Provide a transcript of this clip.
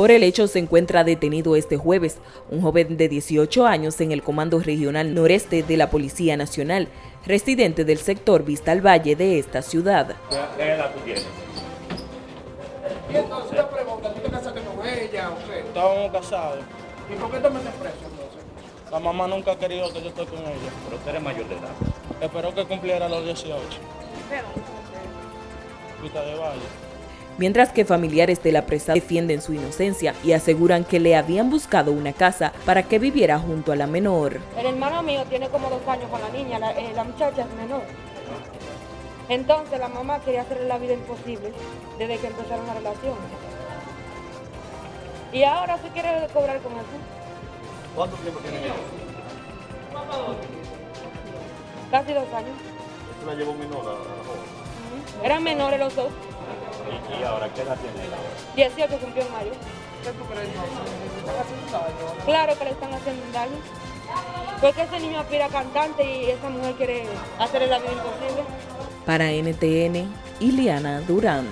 Por el hecho se encuentra detenido este jueves un joven de 18 años en el Comando Regional Noreste de la Policía Nacional, residente del sector Vista al Valle de esta ciudad. ¿Qué edad tú tienes? Y entonces una pregunta, ¿tú te casaste con ella o qué? Estábamos casados. ¿Y por qué te metes preso entonces? La mamá nunca ha querido que yo esté con ella. Pero usted eres mayor de edad. Esperó que cumpliera los 18. Vista de Valle. Mientras que familiares de la presa defienden su inocencia y aseguran que le habían buscado una casa para que viviera junto a la menor. El hermano mío tiene como dos años con la niña, la, eh, la muchacha es menor. Entonces la mamá quería hacerle la vida imposible desde que empezaron la relación. Y ahora se quiere cobrar con eso. ¿Cuánto tiempo tienen ellos? Casi dos años. ¿Usted la llevó menor a la joven? Eran menores los dos. ¿Y, y ahora qué edad tiene ella? 18 cumplió en mayo. Claro que le están haciendo un daño. Porque ese niño aspira a cantante y esa mujer quiere hacerle la vida imposible. Para NTN, Ileana Durán.